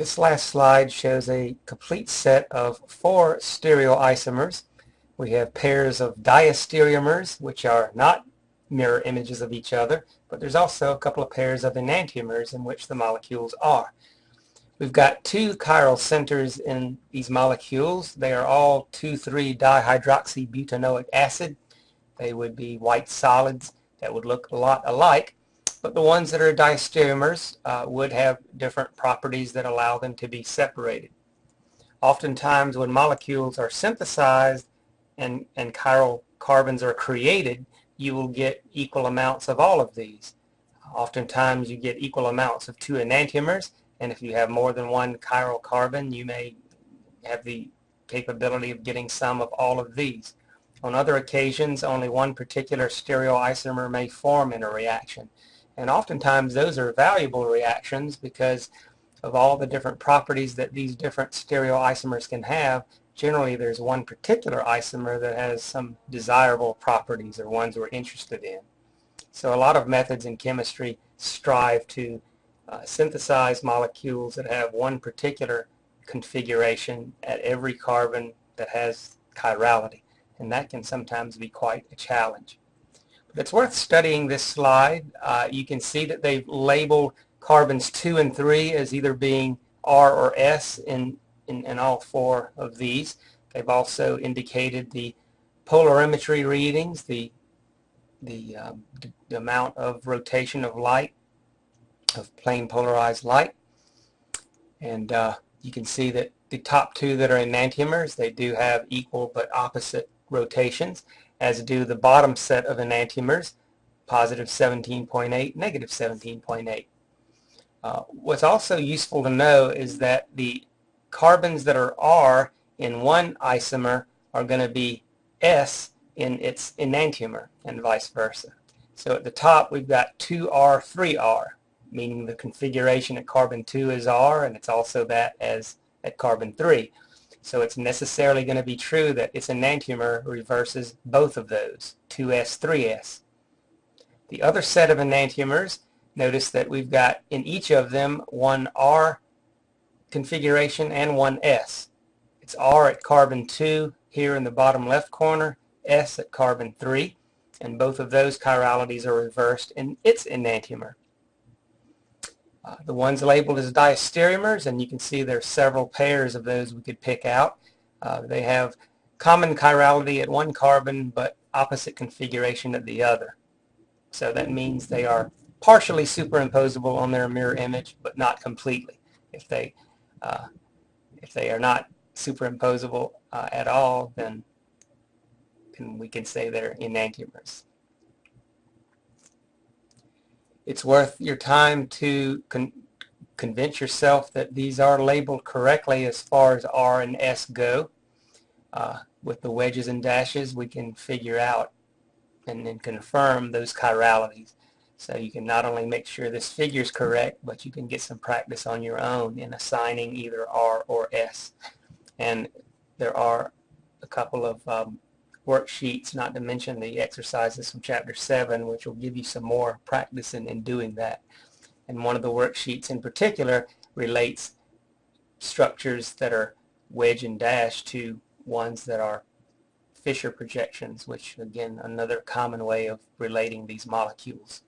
This last slide shows a complete set of four stereoisomers. We have pairs of diastereomers, which are not mirror images of each other, but there's also a couple of pairs of enantiomers in which the molecules are. We've got two chiral centers in these molecules. They are all 2,3-dihydroxybutanoic acid. They would be white solids that would look a lot alike, but the ones that are diastereomers uh, would have different properties that allow them to be separated. Oftentimes when molecules are synthesized and, and chiral carbons are created, you will get equal amounts of all of these. Oftentimes you get equal amounts of two enantiomers, and if you have more than one chiral carbon, you may have the capability of getting some of all of these. On other occasions, only one particular stereoisomer may form in a reaction. And oftentimes those are valuable reactions because of all the different properties that these different stereoisomers can have. Generally, there's one particular isomer that has some desirable properties or ones we're interested in. So a lot of methods in chemistry strive to uh, synthesize molecules that have one particular configuration at every carbon that has chirality and that can sometimes be quite a challenge. It's worth studying this slide. Uh, you can see that they've labeled carbons 2 and 3 as either being R or S in, in, in all four of these. They've also indicated the polarimetry readings, the, the, um, the amount of rotation of light, of plane polarized light. And uh, you can see that the top two that are enantiomers, they do have equal but opposite rotations, as do the bottom set of enantiomers, positive 17.8, negative 17.8. Uh, what's also useful to know is that the carbons that are R in one isomer are going to be S in its enantiomer and vice versa. So at the top we've got 2R, 3R, meaning the configuration at carbon 2 is R and it's also that as at carbon 3. So it's necessarily going to be true that its enantiomer reverses both of those, 2s, 3s. The other set of enantiomers, notice that we've got in each of them one R configuration and one S. It's R at carbon 2 here in the bottom left corner, S at carbon 3, and both of those chiralities are reversed in its enantiomer. Uh, the ones labeled as diastereomers, and you can see there are several pairs of those we could pick out. Uh, they have common chirality at one carbon, but opposite configuration at the other. So that means they are partially superimposable on their mirror image, but not completely. If they, uh, if they are not superimposable uh, at all, then, then we can say they're enantiomers it's worth your time to con convince yourself that these are labeled correctly as far as R and S go. Uh, with the wedges and dashes we can figure out and then confirm those chiralities. So you can not only make sure this figure is correct, but you can get some practice on your own in assigning either R or S. And there are a couple of um, worksheets, not to mention the exercises from Chapter 7, which will give you some more practice in, in doing that. And one of the worksheets in particular relates structures that are wedge and dash to ones that are Fischer projections, which again another common way of relating these molecules.